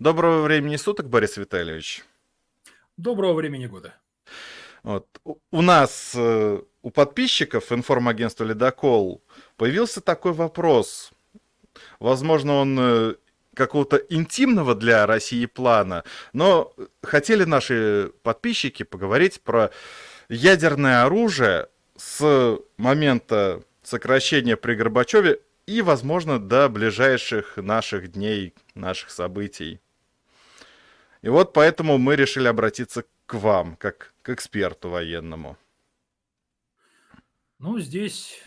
Доброго времени суток, Борис Витальевич. Доброго времени года. Вот. У нас, э, у подписчиков информагентства «Ледокол» появился такой вопрос. Возможно, он э, какого-то интимного для России плана, но хотели наши подписчики поговорить про ядерное оружие с момента сокращения при Горбачеве и, возможно, до ближайших наших дней, наших событий. И вот поэтому мы решили обратиться к вам, как к эксперту военному. Ну, здесь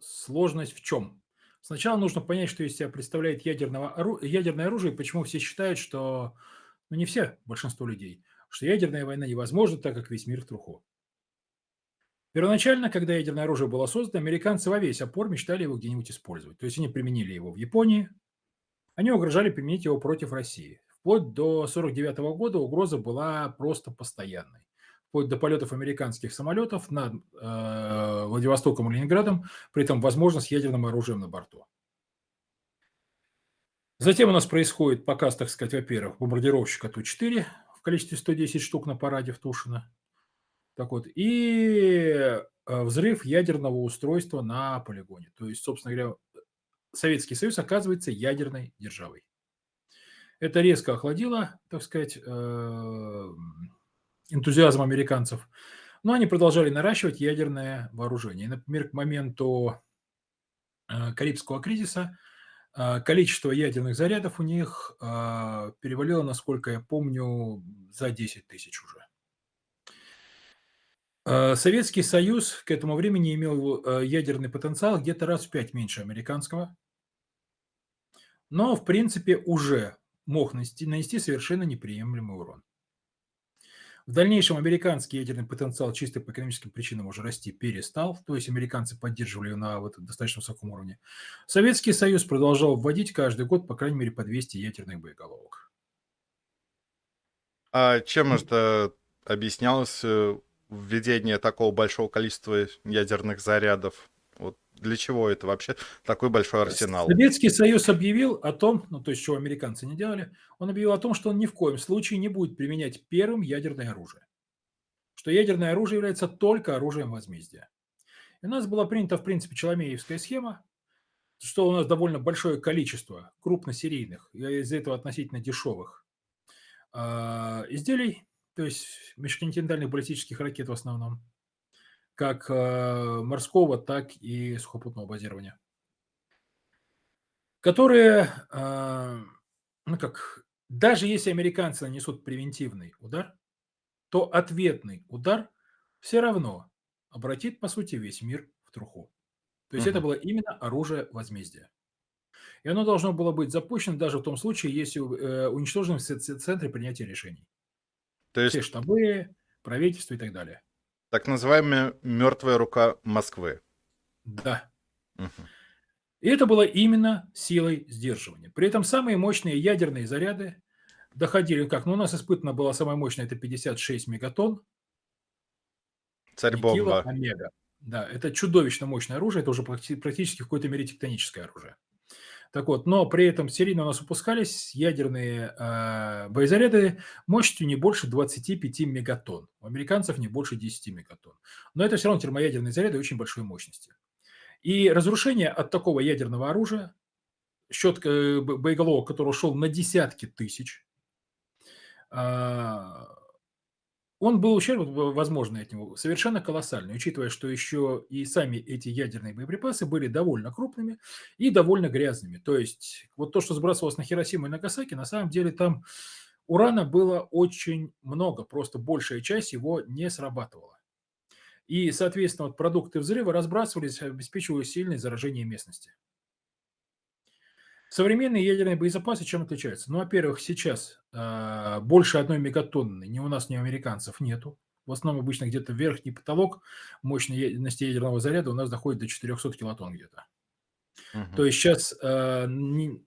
сложность в чем? Сначала нужно понять, что из себя представляет ядерного ядерное оружие, и почему все считают, что, ну не все, большинство людей, что ядерная война невозможна, так как весь мир в труху. Первоначально, когда ядерное оружие было создано, американцы во весь опор мечтали его где-нибудь использовать. То есть они применили его в Японии, они угрожали применить его против России. Вплоть до 1949 года угроза была просто постоянной. Вплоть до полетов американских самолетов над э, Владивостоком и Ленинградом, при этом возможно с ядерным оружием на борту. Затем у нас происходит показ, так сказать, во-первых, бомбардировщика Ту-4 в количестве 110 штук на параде в Тушино. Так вот, и э, взрыв ядерного устройства на полигоне. То есть, собственно говоря, Советский Союз оказывается ядерной державой. Это резко охладило, так сказать, э, энтузиазм американцев. Но они продолжали наращивать ядерное вооружение. Например, к моменту э, Карибского кризиса количество ядерных зарядов у них перевалило, насколько я помню, за 10 тысяч уже. Э, Советский Союз к этому времени имел э, ядерный потенциал где-то раз в пять меньше американского, но, в принципе, уже мог нанести, нанести совершенно неприемлемый урон. В дальнейшем американский ядерный потенциал чисто по экономическим причинам уже расти перестал, то есть американцы поддерживали его на вот достаточно высоком уровне. Советский Союз продолжал вводить каждый год, по крайней мере, по 200 ядерных боеголовок. А чем это объяснялось э, введение такого большого количества ядерных зарядов? Для чего это вообще такой большой арсенал? Советский Союз объявил о том, ну то есть чего американцы не делали, он объявил о том, что он ни в коем случае не будет применять первым ядерное оружие. Что ядерное оружие является только оружием возмездия. И у нас была принята, в принципе, Челомеевская схема, что у нас довольно большое количество крупносерийных, и из-за этого относительно дешевых э, изделий, то есть межконтинентальных баллистических ракет в основном, как э, морского, так и сухопутного базирования, которые, э, ну как, даже если американцы нанесут превентивный удар, то ответный удар все равно обратит, по сути, весь мир в труху. То есть угу. это было именно оружие возмездия. И оно должно было быть запущено даже в том случае, если э, уничтожены все центры принятия решений. То есть... Все штабы, правительство и так далее. Так называемая мертвая рука Москвы. Да. Угу. И это было именно силой сдерживания. При этом самые мощные ядерные заряды доходили, как, ну у нас испытано было самое мощное, это 56 мегатонн. Царь-бомба. Омега. Да, это чудовищно мощное оружие, это уже практически в какой-то мере тектоническое оружие. Так вот, но при этом серийно у нас выпускались ядерные э, боезаряды мощностью не больше 25 мегатонн. У американцев не больше 10 мегатонн. Но это все равно термоядерные заряды очень большой мощности. И разрушение от такого ядерного оружия, счет э, боеголовок, который ушел на десятки тысяч, э, он был ущерб, возможный от него, совершенно колоссальный, учитывая, что еще и сами эти ядерные боеприпасы были довольно крупными и довольно грязными. То есть вот то, что сбрасывалось на Хиросиму и Нагасаки, на самом деле там урана было очень много, просто большая часть его не срабатывала. И, соответственно, вот продукты взрыва разбрасывались, обеспечивая сильное заражение местности. Современные ядерные боезапасы чем отличаются? Ну, во-первых, сейчас э, больше одной мегатонны ни у нас, ни у американцев нету. В основном обычно где-то верхний потолок мощности ядерного заряда у нас доходит до 400 килотонн где-то. Угу. То есть сейчас э, не,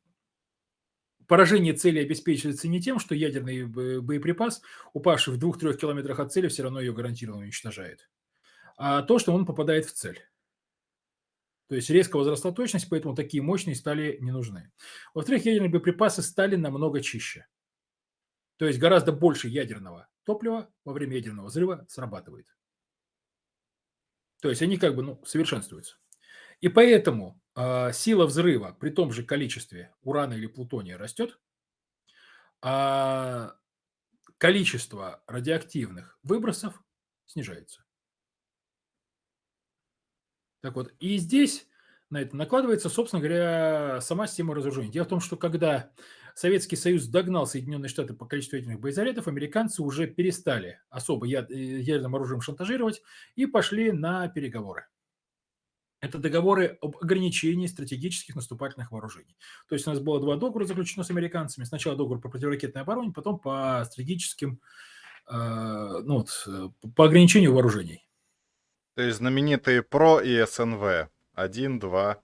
поражение цели обеспечивается не тем, что ядерный боеприпас, упавший в 2-3 километрах от цели, все равно ее гарантированно уничтожает, а то, что он попадает в цель. То есть резко возросла точность, поэтому такие мощные стали не нужны. Во-вторых, ядерные боеприпасы стали намного чище. То есть гораздо больше ядерного топлива во время ядерного взрыва срабатывает. То есть они как бы ну, совершенствуются. И поэтому э, сила взрыва при том же количестве урана или плутония растет, а количество радиоактивных выбросов снижается. Так вот, и здесь на это накладывается, собственно говоря, сама система разоружения. Дело в том, что когда Советский Союз догнал Соединенные Штаты по количеству ядерных боезарядов, американцы уже перестали особо яд- э, ядерным оружием шантажировать и пошли на переговоры. Это договоры об ограничении стратегических наступательных вооружений. То есть у нас было два договора заключено с американцами. Сначала договор по противоракетной обороне, потом по стратегическим, э, ну вот, э, по ограничению вооружений. То есть знаменитые ПРО и СНВ. Один, два.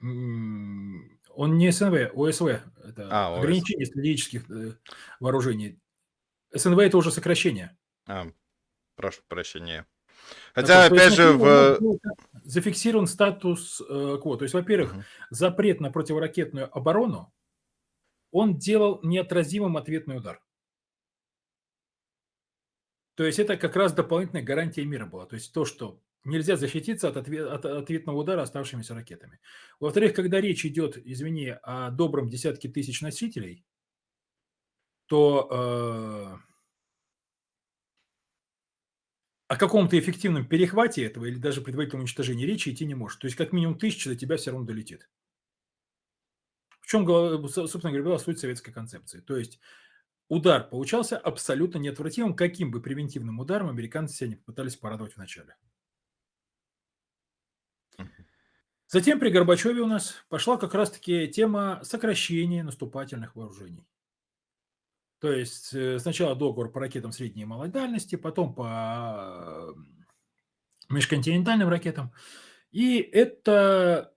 Он не СНВ, ОСВ. Это А, ОС. ограничение стратегических э, вооружений. СНВ это уже сокращение. А, прошу прощения. Так Хотя, есть опять же, в... зафиксирован статус э, кво. То есть, во-первых, Мгм. запрет на противоракетную оборону, он делал неотразимым ответный удар. То есть это как раз дополнительная гарантия мира была. То есть то, что нельзя защититься от, отве- от ответного удара оставшимися ракетами. Во-вторых, когда речь идет, извини, о добром десятке тысяч носителей, то э, о каком-то эффективном перехвате этого или даже предварительном уничтожении речи идти не может. То есть как минимум тысяча до тебя все равно долетит. В чем, собственно говоря, была суть советской концепции. То есть удар получался абсолютно неотвратимым, каким бы превентивным ударом американцы себя не попытались порадовать вначале. Затем при Горбачеве у нас пошла как раз-таки тема сокращения наступательных вооружений. То есть э, сначала договор по ракетам средней и малой дальности, потом по межконтинентальным ракетам. И это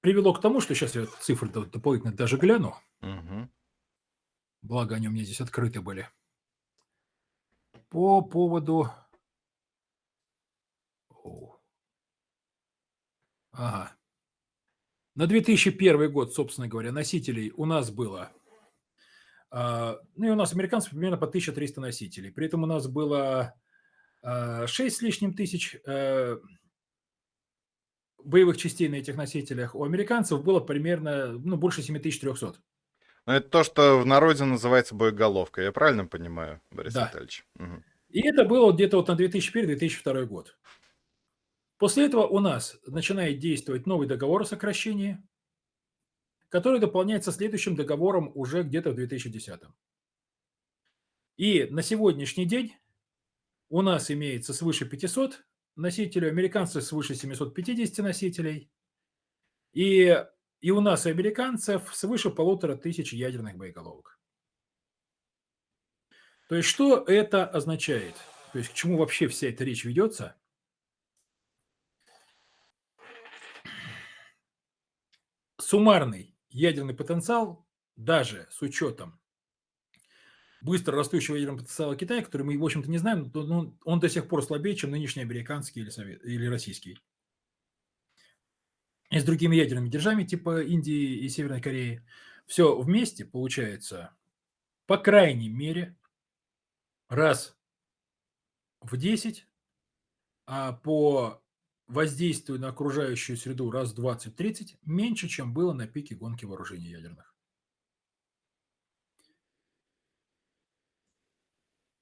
привело к тому, что сейчас я цифры до- дополнительно даже гляну, Мгм. Благо они у меня здесь открыты были. По поводу... О. Ага. На 2001 год, собственно говоря, носителей у нас было... а, Ну и у нас американцев примерно по 1300 носителей. При этом у нас было 6 с лишним тысяч э, боевых частей на этих носителях. У американцев было примерно ну, больше 7300. Ну, это то, что в народе называется боеголовка. Я правильно понимаю, Борис Да. Витальевич? Мгм. И это было где-то вот на 2001-2002 год. После этого у нас начинает действовать новый договор о сокращении, который дополняется следующим договором уже где-то в 2010. И на сегодняшний день у нас имеется свыше 500 носителей, у американцев свыше 750 носителей, и, и у нас, у американцев, свыше полутора тысяч ядерных боеголовок. То есть что это означает? То есть к чему вообще вся эта речь ведется? Суммарный ядерный потенциал, даже с учетом быстро растущего ядерного потенциала Китая, который мы, в общем-то, не знаем, но но он до сих пор слабее, чем нынешний американский или, совет, или российский. И с другими ядерными державами, типа Индии и Северной Кореи. Все вместе получается, по крайней мере, раз в 10, а по воздействию на окружающую среду раз в 20-30 меньше, чем было на пике гонки вооружений ядерных.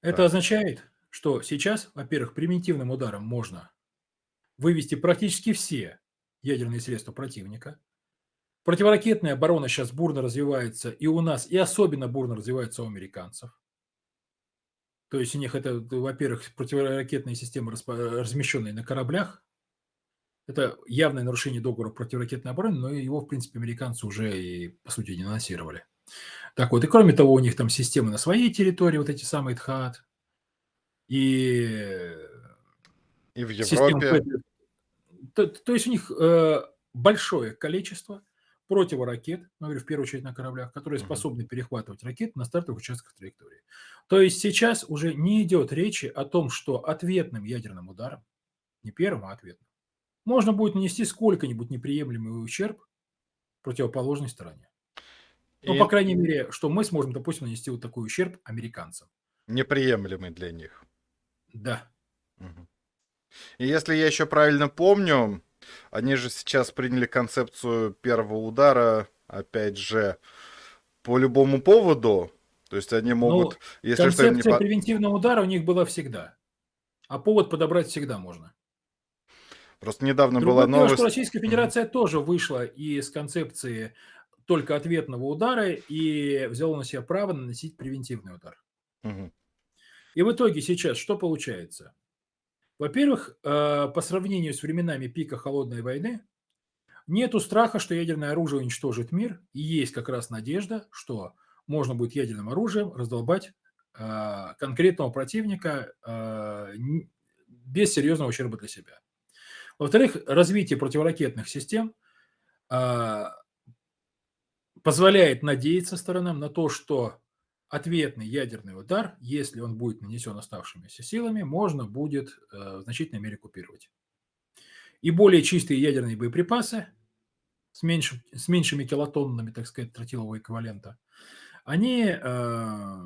Это означает, что сейчас, во-первых, примитивным ударом можно вывести практически все ядерные средства противника. Противоракетная оборона сейчас бурно развивается и у нас, и особенно бурно развивается у американцев. То есть у них это, во-первых, противоракетные системы, размещенные на кораблях. Это явное нарушение договора противоракетной обороны, но его, в принципе, американцы уже и, по сути, денонсировали. Так вот, и кроме того, у них там системы на своей территории, вот эти самые ТХАТ, и И в Европе. Patriot. То, то есть у них э, большое количество противоракет, ну, говорю, в первую очередь на кораблях, которые способны перехватывать ракеты на стартовых участках траектории. То есть сейчас уже не идет речи о том, что ответным ядерным ударом, не первым, а ответным, можно будет нанести сколько-нибудь неприемлемый ущерб противоположной стороне. Ну, по крайней мере, что мы сможем, допустим, нанести вот такой ущерб американцам. Неприемлемый для них. Да. И если я еще правильно помню, они же сейчас приняли концепцию первого удара, опять же, по любому поводу. То есть они могут, Ну, если что, им не концепция превентивного удара у них была всегда. А повод подобрать всегда можно. Просто недавно Другое была дело, новость. что Российская Федерация тоже вышла из концепции только ответного удара и взяла на себя право наносить превентивный удар. Мгм. И в итоге сейчас что получается? Во-первых, э, по сравнению с временами пика холодной войны, нету страха, что ядерное оружие уничтожит мир, и есть как раз надежда, что можно будет ядерным оружием раздолбать э, конкретного противника э, без серьезного ущерба для себя. Во-вторых, развитие противоракетных систем позволяет надеяться сторонам на то, что ответный ядерный удар, если он будет нанесен оставшимися силами, можно будет э, в значительной мере купировать. И более чистые ядерные боеприпасы с, меньшим- с меньшими килотоннами, так сказать, тротилового эквивалента, они э,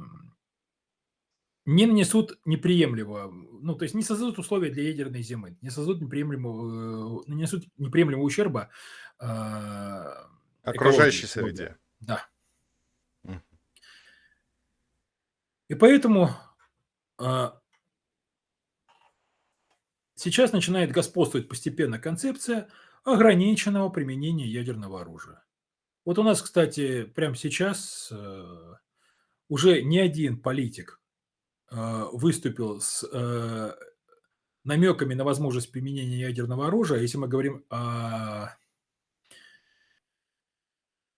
не нанесут неприемлемого, ну, то есть не создадут условия для ядерной зимы, не создадут неприемлемого, э, нанесут неприемлемого ущерба э, Окружающей среде. Да. Мгм. И поэтому а, сейчас начинает господствовать постепенно концепция ограниченного применения ядерного оружия. Вот у нас, кстати, прямо сейчас э, уже не один политик э, выступил с э, намеками на возможность применения ядерного оружия. Если мы говорим о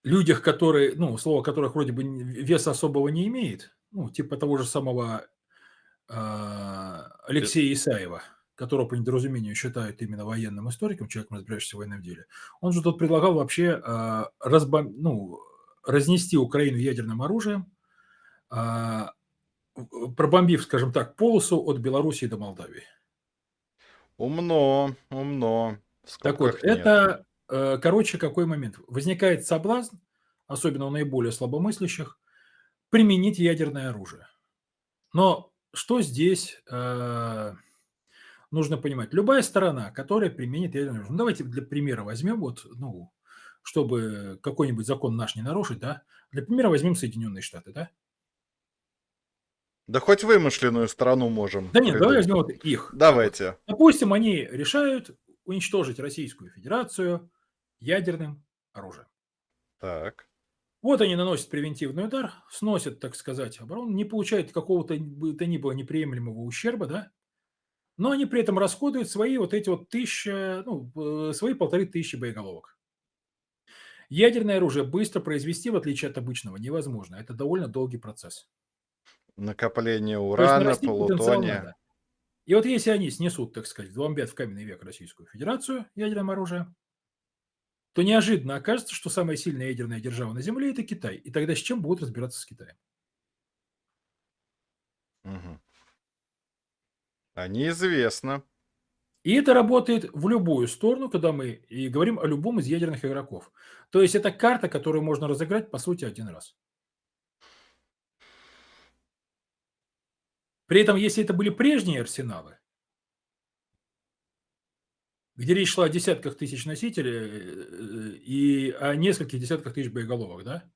людях, которые, ну, слово которых вроде бы веса особого не имеет, ну, типа того же самого а, Алексея Исаева, которого по недоразумению считают именно военным историком, человеком, разбирающимся в военном деле, он же тут предлагал вообще а, разбом- ну, разнести Украину ядерным оружием, в- пробомбив, скажем так, полосу от Белоруссии до Молдавии. Умно, умно. В Так вот, нет. это, э, короче, какой момент? Возникает соблазн, особенно у наиболее слабомыслящих, применить ядерное оружие. Но что здесь э, нужно понимать? Любая сторона, которая применит ядерное оружие, ну, давайте для примера возьмем, вот, ну, чтобы какой-нибудь закон наш не нарушить, да, для примера возьмем Соединенные Штаты, да? Да хоть вымышленную страну можем. Да нет, давай придумать. возьмем вот их. Давайте. Допустим, они решают уничтожить Российскую Федерацию ядерным оружием. Так. Вот они наносят превентивный удар, сносят, так сказать, оборону, не получают какого-то бы то ни было неприемлемого ущерба, да, но они при этом расходуют свои вот эти вот тысячи, ну, э, свои полторы тысячи боеголовок. Ядерное оружие быстро произвести, в отличие от обычного, невозможно. Это довольно долгий процесс. Накопление урана, полутония. И вот если они снесут, так сказать, вдолбят в каменный век Российскую Федерацию ядерным оружием, то неожиданно окажется, что самая сильная ядерная держава на Земле – это Китай. И тогда с чем будут разбираться с Китаем? Мгм. А неизвестно. И это работает в любую сторону, когда мы и говорим о любом из ядерных игроков. То есть это карта, которую можно разыграть, по сути, один раз. При этом, если это были прежние арсеналы, где речь шла о десятках тысяч носителей э, и о нескольких десятках тысяч боеголовок, да,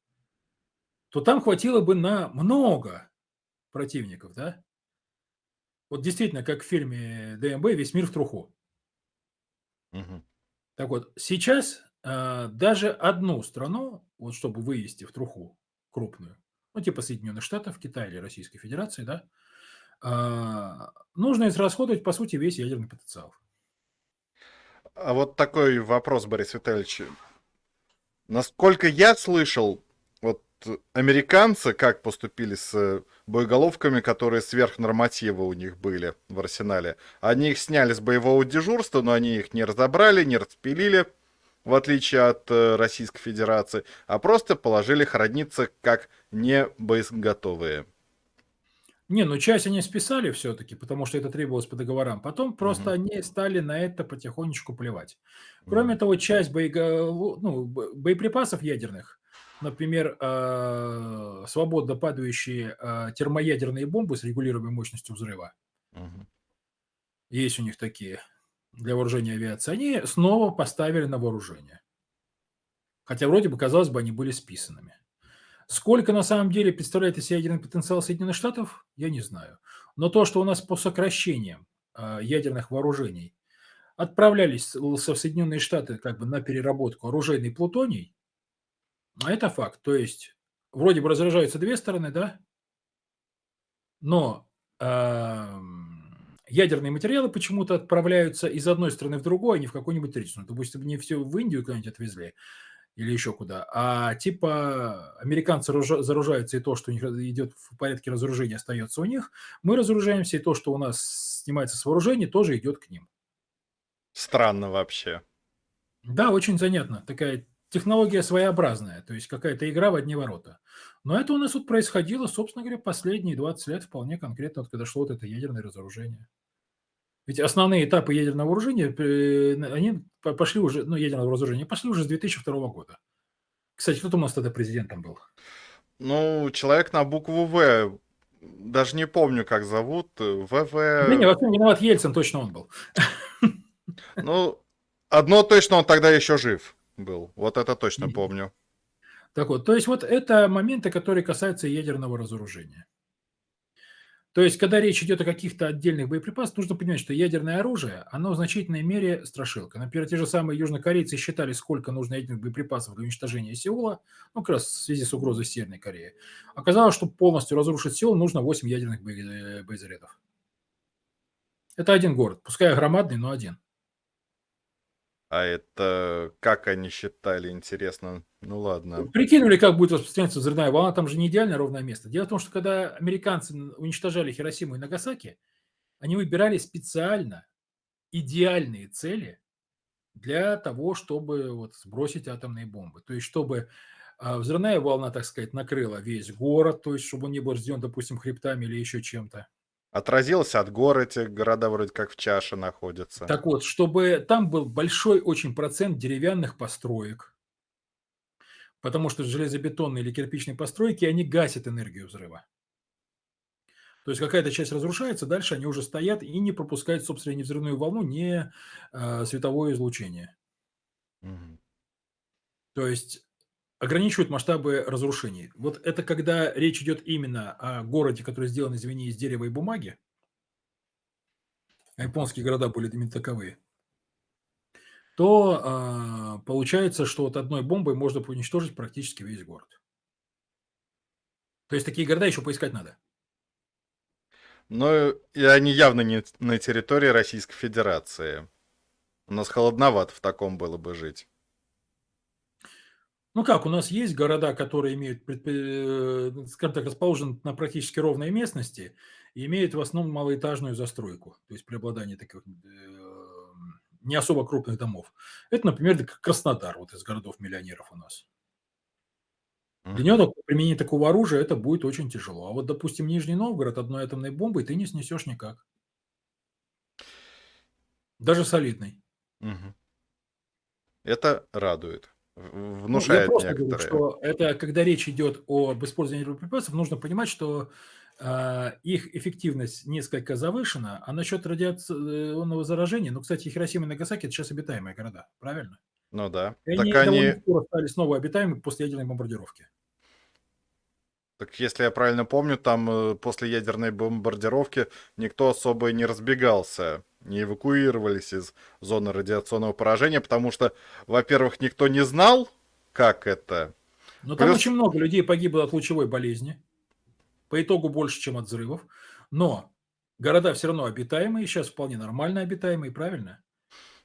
то там хватило бы на много противников, да. Вот действительно, как в фильме ДМБ «Весь мир в труху». Мгм. Так вот, сейчас а, даже одну страну, вот чтобы вывести в труху крупную, ну типа Соединенных Штатов, Китая или Российской Федерации, да, а, нужно израсходовать, по сути, весь ядерный потенциал. А вот такой вопрос, Борис Витальевич. Насколько я слышал, вот американцы как поступили с боеголовками, которые сверхнорматива у них были в арсенале. Они их сняли с боевого дежурства, но они их не разобрали, не распилили, в отличие от э, Российской Федерации, а просто положили храниться как не боеготовые. Не, ну часть они списали все-таки, потому что это требовалось по договорам. Потом просто Мгм. они стали на это потихонечку плевать. Кроме Мгм. того, часть боего- ну, бо- боеприпасов ядерных например, а, свободно падающие, а, термоядерные бомбы с регулируемой мощностью взрыва. Мгм. Есть у них такие для вооружения авиации. Они снова поставили на вооружение. Хотя вроде бы, казалось бы, они были списанными. Сколько на самом деле представляет из себя ядерный потенциал Соединенных Штатов, я не знаю. Но то, что у нас по сокращениям а, ядерных вооружений отправлялись со Соединенные Штаты как бы на переработку оружейный плутоний, а это факт. То есть вроде бы разоружаются две стороны, да, но ам, ядерные материалы почему-то отправляются из одной страны в другую, а не в какую-нибудь третью. Допустим, не все в Индию куда-нибудь отвезли или еще куда, а типа американцы заружаются, и то, что у них идет в порядке разоружения, остается у них. Мы разоружаемся, и то, что у нас снимается с вооружения, тоже идет к ним. Странно вообще. Да, очень занятно. Такая технология своеобразная, то есть какая-то игра в одни ворота. Но это у нас вот происходило, собственно говоря, последние 20 лет вполне конкретно, вот когда шло вот это ядерное разоружение. Ведь основные этапы ядерного вооружения, э, они по- пошли уже, ну, ядерного разоружения, пошли уже с 2002 года. Кстати, кто там у нас тогда президентом был? Ну, человек на букву В, даже не помню, как зовут, э, Да не, ВВ. во всем виноват Ельцин, точно он был. Ну, одно точно, он тогда еще жив был. Вот это точно помню. Так вот, то есть вот это моменты, которые касаются ядерного разоружения. То есть, когда речь идет о каких-то отдельных боеприпасах, нужно понимать, что ядерное оружие, оно в значительной мере страшилка. Например, те же самые южнокорейцы считали, сколько нужно ядерных боеприпасов для уничтожения Сеула, ну, как раз в связи с угрозой Северной Кореи. Оказалось, что полностью разрушить Сеул нужно 8 ядерных бое- боезарядов. Это один город, пускай громадный, но один. А это как они считали, интересно. Ну ладно. Прикинули, как будет распространяться взрывная волна, там же не идеально ровное место. Дело в том, что когда американцы уничтожали Хиросиму и Нагасаки, они выбирали специально идеальные цели для того, чтобы вот сбросить атомные бомбы. То есть, чтобы а, взрывная волна, так сказать, накрыла весь город, то есть, чтобы он не был разделен, допустим, хребтами или еще чем-то. Отразилось от гор, эти города вроде как в чаше находятся. Так вот, чтобы там был большой очень процент деревянных построек, потому что железобетонные или кирпичные постройки, они гасят энергию взрыва. То есть какая-то часть разрушается, дальше они уже стоят и не пропускают, собственно, ни взрывную волну, ни а, световое излучение. Мгм. То есть ограничивают масштабы разрушений. Вот это когда речь идет именно о городе, который сделан, извини, из дерева и бумаги. А японские города были именно таковые. То а, получается, что вот одной бомбой можно уничтожить практически весь город. То есть такие города еще поискать надо. Но и они явно не на территории Российской Федерации. У нас холодновато в таком было бы жить. Ну как, у нас есть города, которые имеют, э, скажем так, расположены на практически ровной местности и имеют в основном малоэтажную застройку, то есть преобладание таких э, не особо крупных домов. Это, например, Краснодар, вот из городов-миллионеров у нас. Для него применение такого оружия это будет очень тяжело. А вот, допустим, Нижний Новгород одной атомной бомбой ты не снесешь никак. Даже солидной. Мгм. Это радует. В- Ну, я Внушает просто говорю, некоторые. что это когда речь идет об использовании боеприпасов, нужно понимать, что а, их эффективность несколько завышена, а насчет радиационного заражения, ну, кстати, Хиросима и Нагасаки– это сейчас обитаемые города, правильно? Ну да. И Так они они, скоро стали снова обитаемыми после ядерной бомбардировки. Так если я правильно помню, там э, после ядерной бомбардировки никто особо не разбегался, не эвакуировались из зоны радиационного поражения, потому что, во-первых, никто не знал, как это. Но там Плюс- очень много людей погибло от лучевой болезни, по итогу больше, чем от взрывов. Но города все равно обитаемые, сейчас вполне нормально обитаемые, правильно?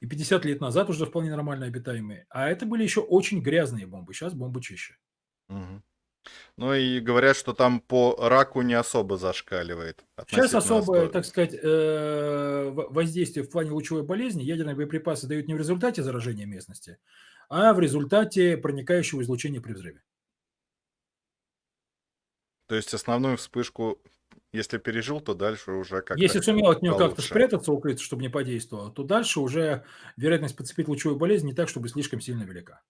И 50 лет назад уже вполне нормально обитаемые. А это были еще очень грязные бомбы, сейчас бомбы чище. Мгм. Ну и говорят, что там по раку не особо зашкаливает. Сейчас особое, так сказать, э, во- воздействие в плане лучевой болезни ядерные боеприпасы дают не в результате заражения местности, а в результате проникающего излучения при взрыве. То есть основную вспышку, если пережил, то дальше уже как-то Если сумел от нее как-то спрятаться, укрыться, чтобы не подействовало, то дальше уже вероятность подцепить лучевую болезнь не так, чтобы слишком сильно велика.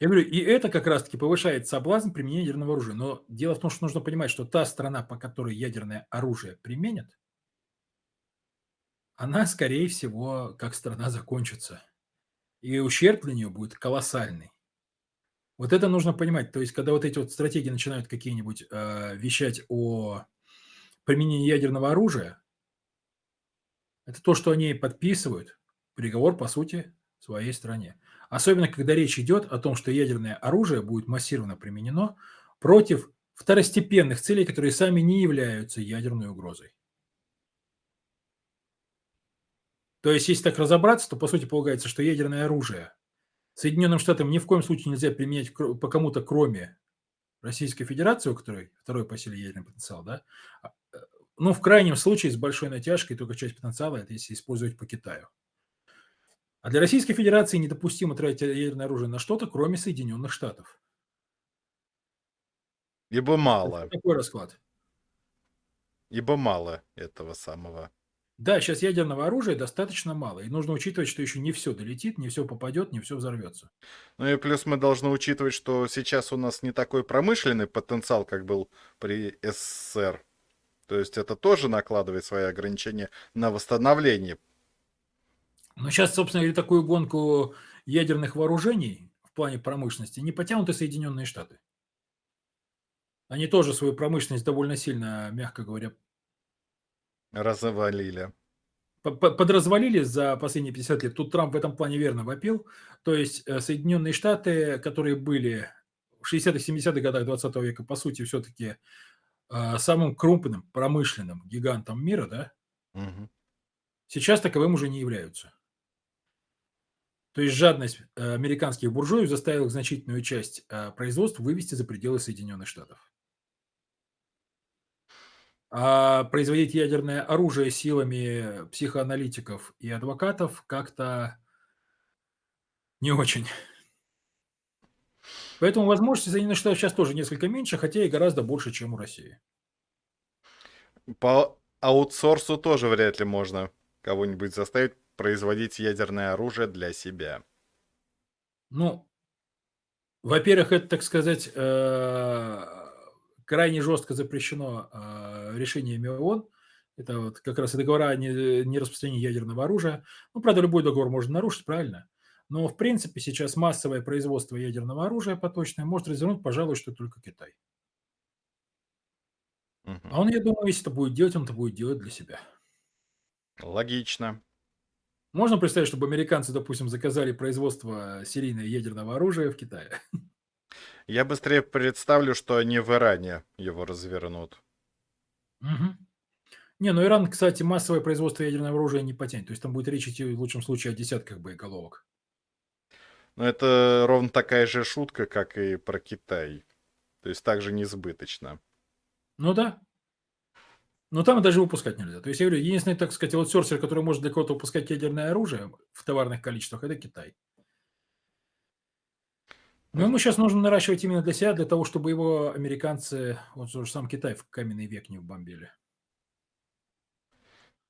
Я говорю, и это как раз таки повышает соблазн применения ядерного оружия. Но дело в том, что нужно понимать, что та страна, по которой ядерное оружие применят она, скорее всего, как страна закончится. И ущерб для нее будет колоссальный. Вот это нужно понимать. То есть, когда вот эти вот стратегии начинают какие-нибудь э, вещать о применении ядерного оружия, это то, что они подписывают, приговор, по сути, своей стране. Особенно, когда речь идет о том, что ядерное оружие будет массированно применено против второстепенных целей, которые сами не являются ядерной угрозой. То есть, если так разобраться, то по сути полагается, что ядерное оружие Соединенным Штатам ни в коем случае нельзя применять по кому-то, кроме Российской Федерации, у которой второй по силе ядерный потенциал, да, а, э, ну, в крайнем случае, с большой натяжкой, только часть потенциала, это если использовать по Китаю. А для Российской Федерации недопустимо тратить ядерное оружие на что-то, кроме Соединенных Штатов. Ибо мало. Такой расклад. Ибо мало этого самого. Да, сейчас ядерного оружия достаточно мало, и нужно учитывать, что еще не все долетит, не все попадет, не все взорвется. Ну и плюс мы должны учитывать, что сейчас у нас не такой промышленный потенциал, как был при СССР. То есть это тоже накладывает свои ограничения на восстановление. Но сейчас, собственно говоря, такую гонку ядерных вооружений в плане промышленности не потянут и Соединенные Штаты. Они тоже свою промышленность довольно сильно, мягко говоря, Развалили. Подразвалили за последние 50 лет. Тут Трамп в этом плане верно вопил. То есть э, Соединенные Штаты, которые были в 60-х, 70-х годах 20 века, по сути, все-таки э, самым крупным промышленным гигантом мира, да, угу. сейчас таковым уже не являются. То есть жадность э, американских буржуев заставила значительную часть производства вывести за пределы Соединенных Штатов. А производить ядерное оружие силами психоаналитиков и адвокатов как-то не очень. Поэтому возможности Соединенных Штатов сейчас тоже несколько меньше, хотя и гораздо больше, чем у России. По аутсорсу тоже вряд ли можно кого-нибудь заставить производить ядерное оружие для себя. Ну, во-первых, это, так сказать, э, крайне жестко запрещено э, решениями ООН. Это вот как раз и договора о нераспространении ядерного оружия. Ну, правда, любой договор можно нарушить, правильно? Но, в принципе, сейчас массовое производство ядерного оружия поточное может развернуть, пожалуй, что только Китай. Угу. А он, я думаю, если это будет делать, он это будет делать для себя. Логично. Можно представить, чтобы американцы, допустим, заказали производство серийного ядерного оружия в Китае? Я быстрее представлю, что они в Иране его развернут. Угу. Не, ну Иран, кстати, массовое производство ядерного оружия не потянет. То есть там будет речь идти в лучшем случае о десятках боеголовок. Но это ровно такая же шутка, как и про Китай. То есть также несбыточно. Ну да. Но там даже выпускать нельзя. То есть я говорю, единственный, так сказать, вот сорсер, который может для кого-то выпускать ядерное оружие в товарных количествах, это Китай. Но ему сейчас нужно наращивать именно для себя, для того, чтобы его американцы, вот же сам Китай в каменный век не вбомбили.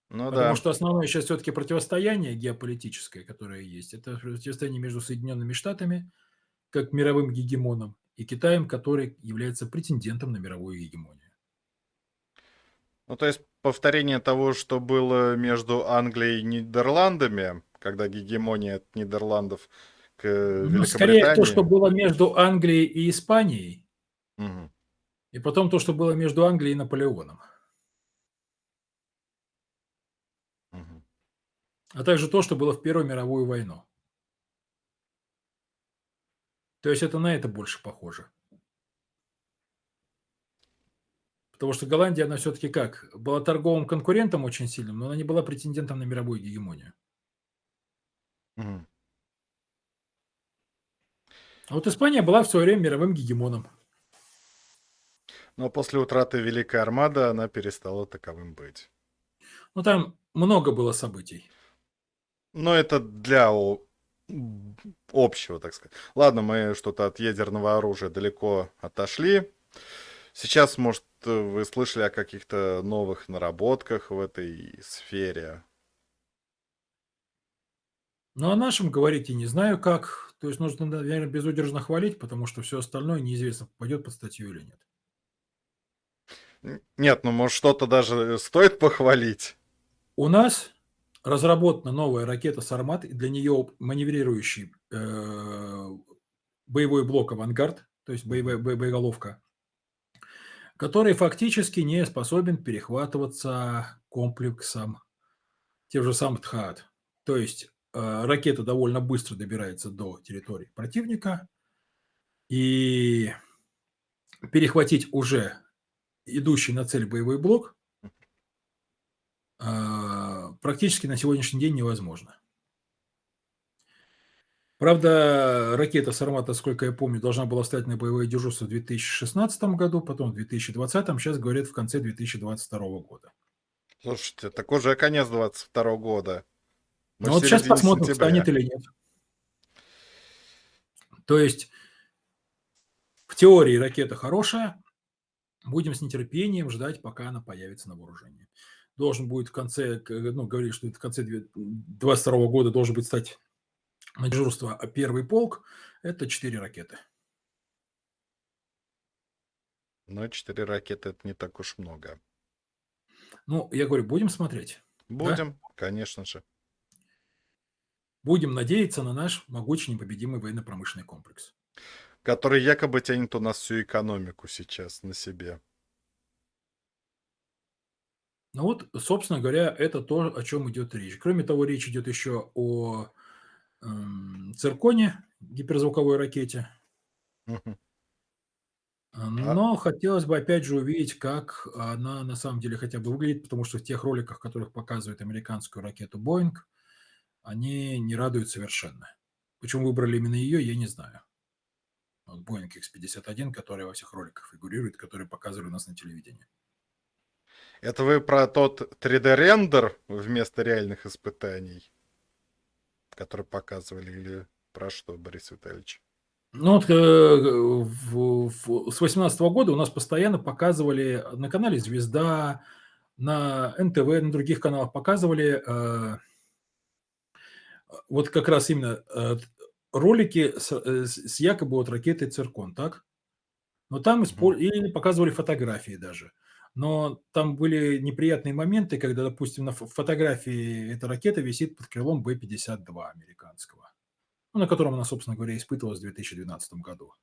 Ну Потому да. что основное сейчас все-таки противостояние геополитическое, которое есть, это противостояние между Соединенными Штатами, как мировым гегемоном, и Китаем, который является претендентом на мировую гегемонию. Ну, то есть повторение того, что было между Англией и Нидерландами, когда гегемония от Нидерландов к ну, Скорее то, что было между Англией и Испанией, угу. и потом то, что было между Англией и Наполеоном. Угу. А также то, что было в Первую мировую войну. То есть это на это больше похоже. Потому что Голландия, она все-таки как? Была торговым конкурентом очень сильным, но она не была претендентом на мировую гегемонию. Угу. А вот Испания была в свое время мировым гегемоном. Но после утраты Великой Армады она перестала таковым быть. Ну, там много было событий. Но это для общего, так сказать. Ладно, мы что-то от ядерного оружия далеко отошли. Сейчас, может, вы слышали о каких-то новых наработках в этой сфере? Ну, о нашем говорить я не знаю как. То есть нужно, наверно, безудержно хвалить, потому что всё остальное неизвестно, попадет под статью или нет. Нет, ну, может, что-то даже стоит похвалить? У нас разработана новая ракета "Сармат", и для нее маневрирующий, э, боевой блок "Авангард", то есть боевая бо боеголовка который фактически не способен перехватываться комплексом тех же самых "Тхаад". То есть, э, ракета довольно быстро добирается до территории противника и перехватить уже идущий на цель боевой блок а, практически на сегодняшний день невозможно. Правда, ракета "Сармат", насколько я помню, должна была встать на боевое дежурство в 2016 году, потом в 2020, щас говорят, в конце 2022 года. Слушайте, так уже конец 22 года. Мы Ну, вот середине посмотрим, сентября. встанет или нет. То есть в теории ракета хорошая. Будем с нетерпением ждать, пока она появится на вооружении. Должен будет в конце, ну, говорили, что это в конце две 22 года должен будет стать на дежурство, а, 1 полк. Это 4 ракеты. Но 4 ракеты- это не так уж много. Ну, я говорю, будем смотреть, да? Будем, конечно же. Будем надеяться на наш могучий непобедимый военно-промышленный комплекс. Который якобы тянет у нас всю экономику сейчас на себе. Ну вот, собственно говоря, это то, о чём идет речь. Кроме того, речь идет еще о, "Цирконе", гиперзвуковой ракете. А, А но хотелось бы опять же увидеть, как она на самом деле хотя бы выглядит, потому что в тех роликах, в которых показывают американскую ракету "Боинг", они не радуют совершенно. Почему выбрали именно ее, я не знаю. Вот "Боинг Икс-51", который во всех роликах фигурирует, который показывали у нас на телевидении. Это вы про тот 3D-рендер вместо реальных испытаний? Который показывали или про что, Борис Витальевич? Ну вот, э, в в с 18 года у нас постоянно показывали на канале "Звезда", на НТВ, на других каналах показывали, э вот как раз именно, э, ролики с э, с якобы вот ракетой "Циркон", так? Но там Мгм. испо или показывали фотографии даже. Но там были неприятные моменты, когда, допустим, на фо фотографии эта ракета висит под крылом Б-52 американского, ну, на котором она, собственно говоря, испытывалась в 2012 году.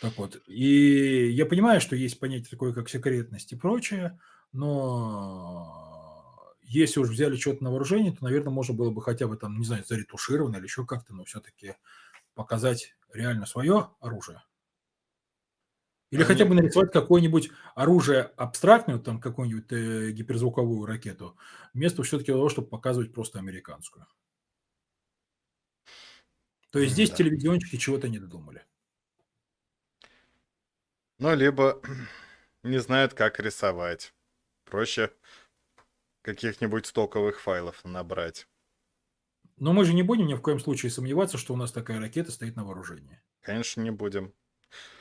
Так вот, и я понимаю, что есть понятие такое, как секретность и прочее, но если уж взяли чё-то на вооружение, то, наверно, можно было бы хотя бы там, не знаю, заретушировано или еще как-то, но всё-таки показать реально свое оружие. Или хотя Они бы нарисовать какое-нибудь оружие абстрактное, там какую-нибудь, э, гиперзвуковую ракету, вместо всё-таки того, чтобы показывать просто американскую. То есть здесь М-да. телевизионщики чего-то не додумали. Ну, либо не знают, как рисовать. Проще каких-нибудь стоковых файлов набрать. Но мы же не будем ни в коем случае сомневаться, что у нас такая ракета стоит на вооружении. Конечно, не будем.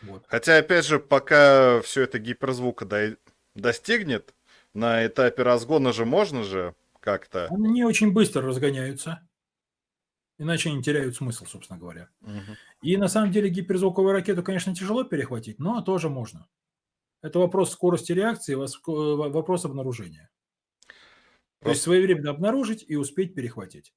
Вот. Хотя, опять же, пока всё это гиперзвука дой достигнет, на этапе разгона же можно же как-то Они очень быстро разгоняются. Иначе они теряют смысл, собственно говоря. Мгм. И на самом деле гиперзвуковую ракету, конечно, тяжело перехватить, но тоже можно. Это вопрос скорости реакции, во вопрос обнаружения. То есть Просто своевременно обнаружить и успеть перехватить.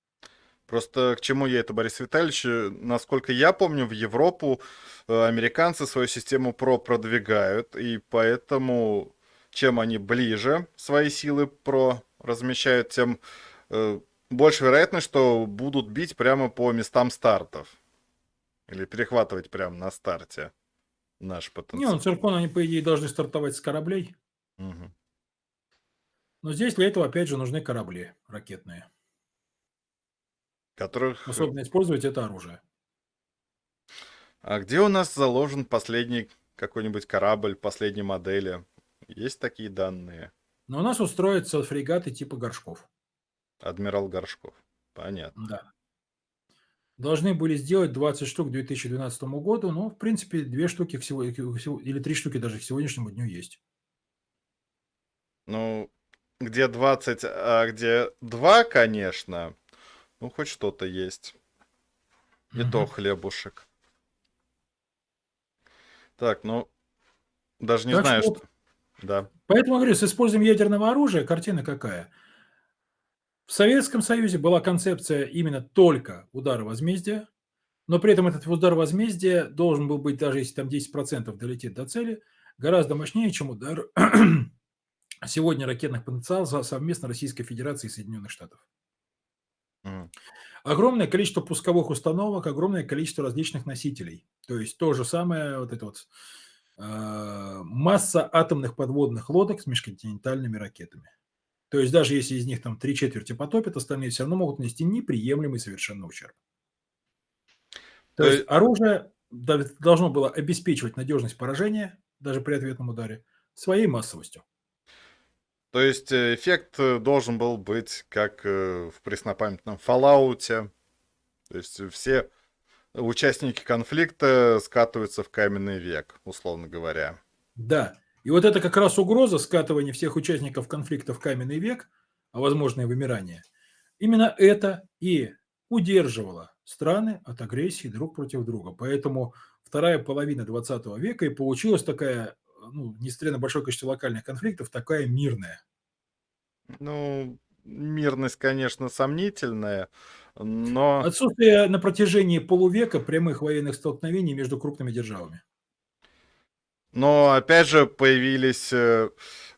Просто к чему я это, Борис Витальевич? Насколько я помню, в Европу, э, американцы свою систему ПРО продвигают, и поэтому чем они ближе свои силы ПРО размещают, тем, э, больше вероятность, что будут бить прямо по местам стартов. Или перехватывать прямо на старте наш Не, ну, потенциал. "Циркон", они, по идее, должны стартовать с кораблей. Мгм. Но здесь для этого, опять же, нужны корабли ракетные. Которых, э Способные использовать это оружие. А где у нас заложен последний какой-нибудь корабль последней модели? Есть такие данные? Но у нас вот строятся фрегаты типа "Горшков". Адмирал Горшков. Понятно. Да. Должны были сделать 20 штук к 2012 году, но, в принципе, 2 штуки к сего к сего или 3 штуки даже к сегодняшнему дню есть. Ну, где 20, а где 2, конечно, Ну, хоть что-то есть. И то Мгм. хлебушек. Так, ну, даже не Так что знаю, что... вот, Да. поэтому говорю, с использованием ядерного оружия картина какая? В Советском Союзе была концепция именно только удара возмездия, но при этом этот удар возмездия должен был быть, даже если там 10% долетит до цели, гораздо мощнее, чем удар сегодня ракетных потенциалов совместно Российской Федерации и Соединенных Штатов. Огромное количество пусковых установок, огромное количество различных носителей. То есть то же самое, вот это вот а, масса атомных подводных лодок с межконтинентальными ракетами. То есть даже если из них там три четверти потопят, остальные все равно могут нанести неприемлемый совершенно ущерб. То То есть есть, оружие должно было обеспечивать надежность поражения, даже при ответном ударе, своей массовостью. То есть э, эффект э, должен был быть как э, в преснопамятном Fallout. То есть все участники конфликта скатываются в каменный век, условно говоря. Да. И вот это как раз угроза скатывания всех участников конфликта в каменный век, а возможное вымирание, именно это и удерживало страны от агрессии друг против друга. Поэтому вторая половина 20 века и получилась такая, ну, несмотря на большое количество локальных конфликтов, такая мирная. Ну, мирность, конечно, сомнительная, но, Отсутствие на протяжении полувека прямых военных столкновений между крупными державами. но опять же появились э,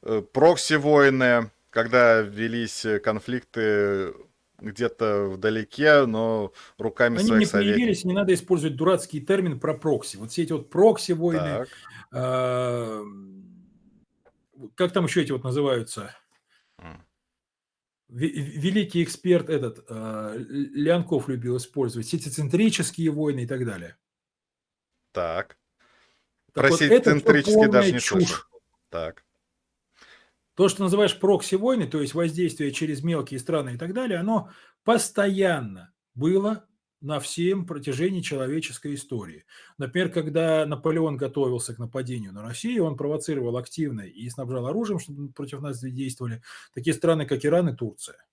э, прокси-войны, когда велись э, конфликты где-то вдалеке, но руками Они своих не советников. появились, не надо использовать дурацкий термин про прокси. Вот все эти вот прокси-войны, а, как там еще эти вот называются? Великий эксперт этот, а, Леонков любил использовать, сетицентрические войны и так далее. Так. Так Про вот, сетицентрические даже не чушь. слышал. Так. То, что называешь прокси-войны, то есть воздействие через мелкие страны и так далее, оно постоянно было на всем протяжении человеческой истории. Например, когда Наполеон готовился к нападению на Россию, он провоцировал активно и снабжал оружием, чтобы против нас действовали такие страны, как Иран и Турция.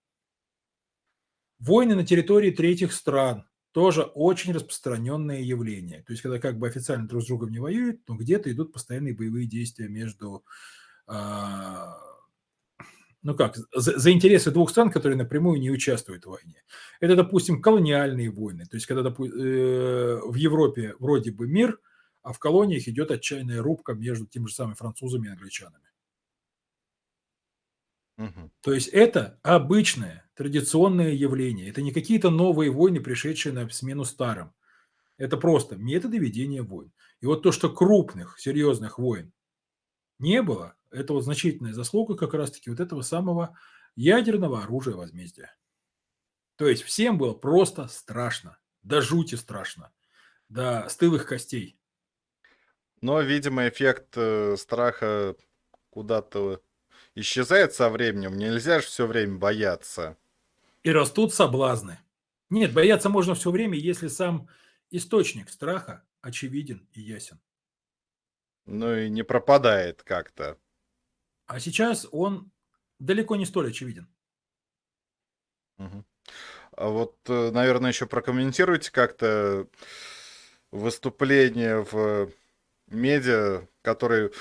Войны на территории третьих стран тоже очень распространенное явление. То есть, когда как бы официально друг с другом не воюют, но где-то идут постоянные боевые действия между а, ну как, за, за интересы двух стран, которые напрямую не участвуют в войне. Это, допустим, колониальные войны. То есть, когда допу- э, в Европе вроде бы мир, а в колониях идет отчаянная рубка между теми же самыми французами и англичанами. Мгм. То есть это обычное, традиционное явление. Это не какие-то новые войны, пришедшие на смену старым. Это просто методы ведения войн. И вот то, что крупных, серьезных войн не было, это вот значительная заслуга как раз-таки вот этого самого ядерного оружия возмездия. То есть всем было просто страшно, до жути страшно, до стылых костей. Но, видимо, эффект э, страха куда-то исчезает со временем. Нельзя же все время бояться. И растут соблазны. Нет, бояться можно все время, если сам источник страха очевиден и ясен. Ну и не пропадает как-то. А сейчас он далеко не столь очевиден. Мгм. А вот, э, наверное, еще прокомментируйте как-то выступление в медиа, которые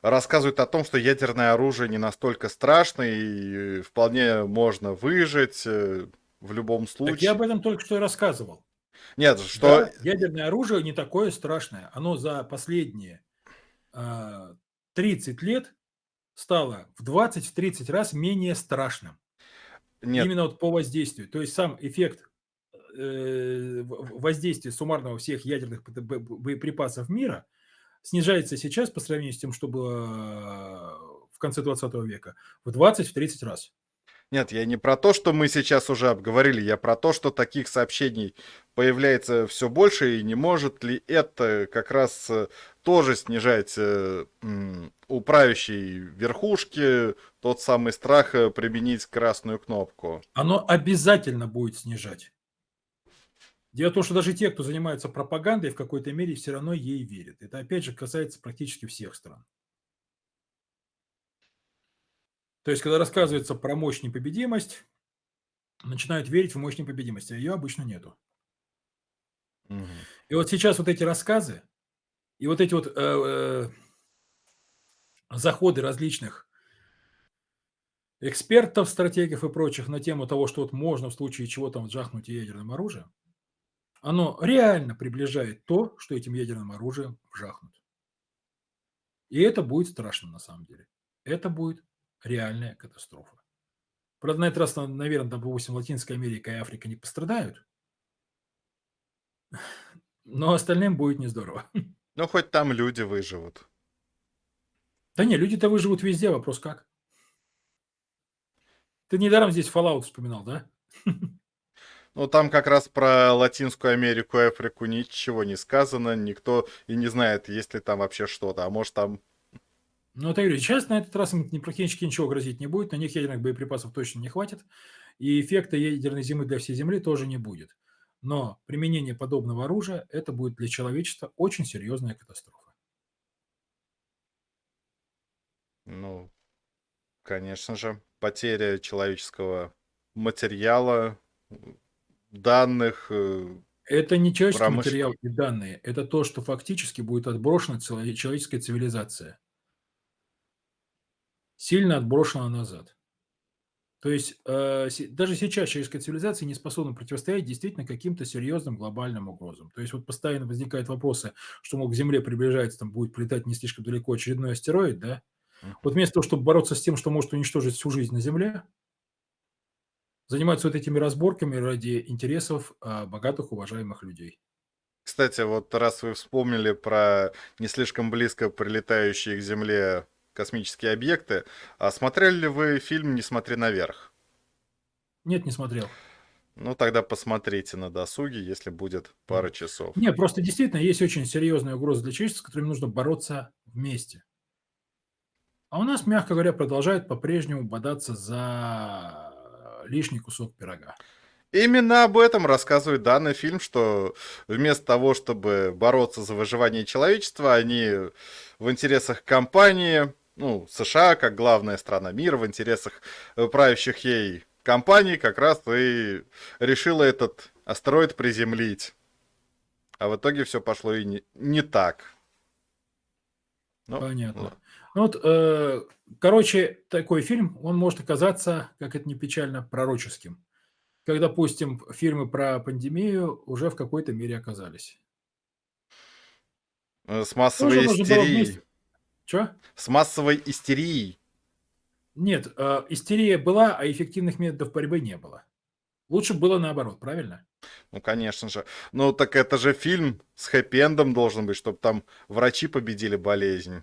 рассказывают о том, что ядерное оружие не настолько страшно и вполне можно выжить э, в любом Так я случае. об этом только что и рассказывал. Нет, что... Да, ядерное оружие не такое страшное. Оно за последние 30 лет стало в 20-30 раз менее страшным. Нет, Именно вот по воздействию. То есть сам эффект э, воздействия суммарного всех ядерных боеприпасов мира снижается сейчас по сравнению с тем, что было в конце 20 века, в 20-30 раз. Нет, я не про то, что мы сейчас уже обговорили, я про то, что таких сообщений появляется все больше, и не может ли это как раз э, тоже снижать э, у правящей верхушки тот самый страх э, применить красную кнопку. Оно обязательно будет снижать. Дело в том, что даже те, кто занимается пропагандой, в какой-то мере все равно ей верят. Это опять же касается практически всех стран. То есть, когда рассказывается про мощь непобедимость, начинают верить в мощь непобедимости, а ее обычно нету. Мгм. И вот сейчас вот эти рассказы и вот эти вот, э, э, заходы различных экспертов, стратегов и прочих на тему того, что вот можно в случае чего там жахнуть ядерным оружием, оно реально приближает то, что этим ядерным оружием жахнут. И это будет страшно на самом деле. Это будет реальная катастрофа. Правда, на этот раз, наверное, там, допустим, Латинская Америка и Африка не пострадают, но остальным будет не здорово. Ну, хоть там люди выживут. Да не, люди-то выживут везде, вопрос как. Ты недаром здесь Fallout вспоминал, да? Ну, там как раз про Латинскую Америку и Африку ничего не сказано, никто и не знает, есть ли там вообще что-то. А может там... Ну, это я говорю, сейчас на этот раз им практически ничего грозить не будет, на них ядерных боеприпасов точно не хватит, и эффекта ядерной зимы для всей Земли тоже не будет. Но применение подобного оружия – это будет для человечества очень серьезная катастрофа. Ну, конечно же, потеря человеческого материала, данных. э, Это не человеческий Промыш- материал и данные, это то, что фактически будет отброшена человеческая цивилизация. Сильно отброшена назад. То есть э, даже сейчас человеческая цивилизация не способна противостоять действительно каким-то серьезным глобальным угрозам. То есть вот постоянно возникают вопросы, что, мол, к Земле приближается, там будет прилетать не слишком далеко очередной астероид, да? Вот вместо того, чтобы бороться с тем, что может уничтожить всю жизнь на Земле, занимаются вот этими разборками ради интересов а, богатых, уважаемых людей. Кстати, вот раз вы вспомнили про не слишком близко прилетающие к Земле космические объекты, а смотрели ли вы фильм «Не смотри наверх»? Нет, не смотрел. Ну, тогда посмотрите на досуге, если будет пара часов. Нет, просто действительно есть очень серьезная угроза для человечества, с которыми нужно бороться вместе. А у нас, мягко говоря, продолжают по-прежнему бодаться за лишний кусок пирога. Именно об этом рассказывает данный фильм, что вместо того, чтобы бороться за выживание человечества, они в интересах компании, ну, США, как главная страна мира, в интересах э, правящих ей компаний, как раз и решила этот астероид приземлить. А в итоге все пошло и не, не так. Ну, Понятно. ладно. Ну вот, э, короче, такой фильм, он может оказаться, как это не печально, пророческим. Как, допустим, фильмы про пандемию уже в какой-то мере оказались. Э, С массовой истерией. Чё? С массовой истерией. Нет, э, истерия была, а эффективных методов борьбы не было. Лучше было наоборот, правильно? Ну, конечно же. Ну, так это же фильм с хэппи-эндом должен быть, чтобы там врачи победили болезнь.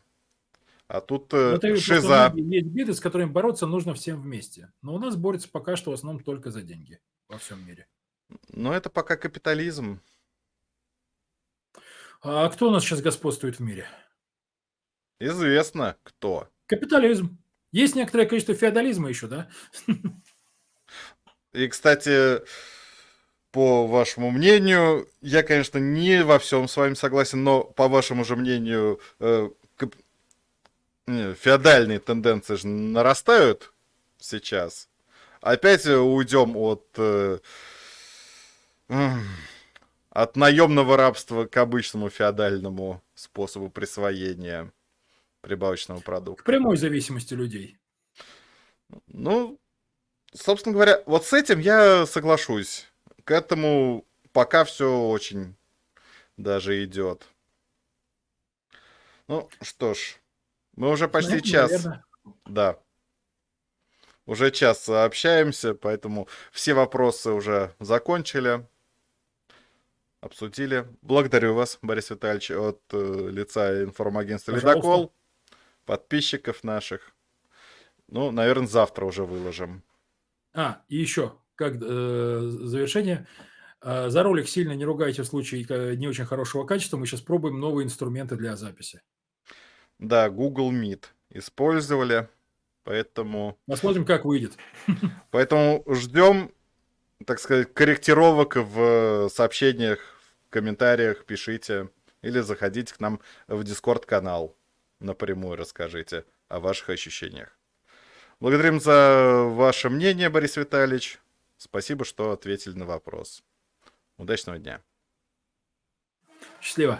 А тут э, Но это шиза. есть беды, с которыми бороться нужно всем вместе. Но у нас борются пока что в основном только за деньги во всем мире. Но это пока капитализм. А кто у нас сейчас господствует в мире? Известно кто. Капитализм. Есть некоторое количество феодализма еще, да? И, кстати, по вашему мнению, я, конечно, не во всем с вами согласен, но по вашему же мнению, э, феодальные тенденции же нарастают сейчас. Опять уйдем от, э, от наемного рабства к обычному феодальному способу присвоения прибавочного К продукта. прямой зависимости людей. Ну, собственно говоря, вот с этим я соглашусь. К этому пока все очень даже идет. Ну, что ж, мы уже почти этом, час, наверное, да, уже час общаемся, поэтому все вопросы уже закончили, обсудили. Благодарю вас, Борис Витальевич, от э, лица информагентства. «Ледокол», подписчиков наших. Ну, наверное, завтра уже выложим. А, и еще, как э, завершение. Э, за ролик сильно не ругайте в случае э, не очень хорошего качества. Мы сейчас пробуем новые инструменты для записи. Да, Google Meet использовали, поэтому, Посмотрим, как выйдет. поэтому ждем, так сказать, корректировок в сообщениях, в комментариях пишите или заходите к нам в Discord канал напрямую расскажите о ваших ощущениях. Благодарим за ваше мнение, Борис Витальевич. Спасибо, что ответили на вопрос. Удачного дня. Счастливо.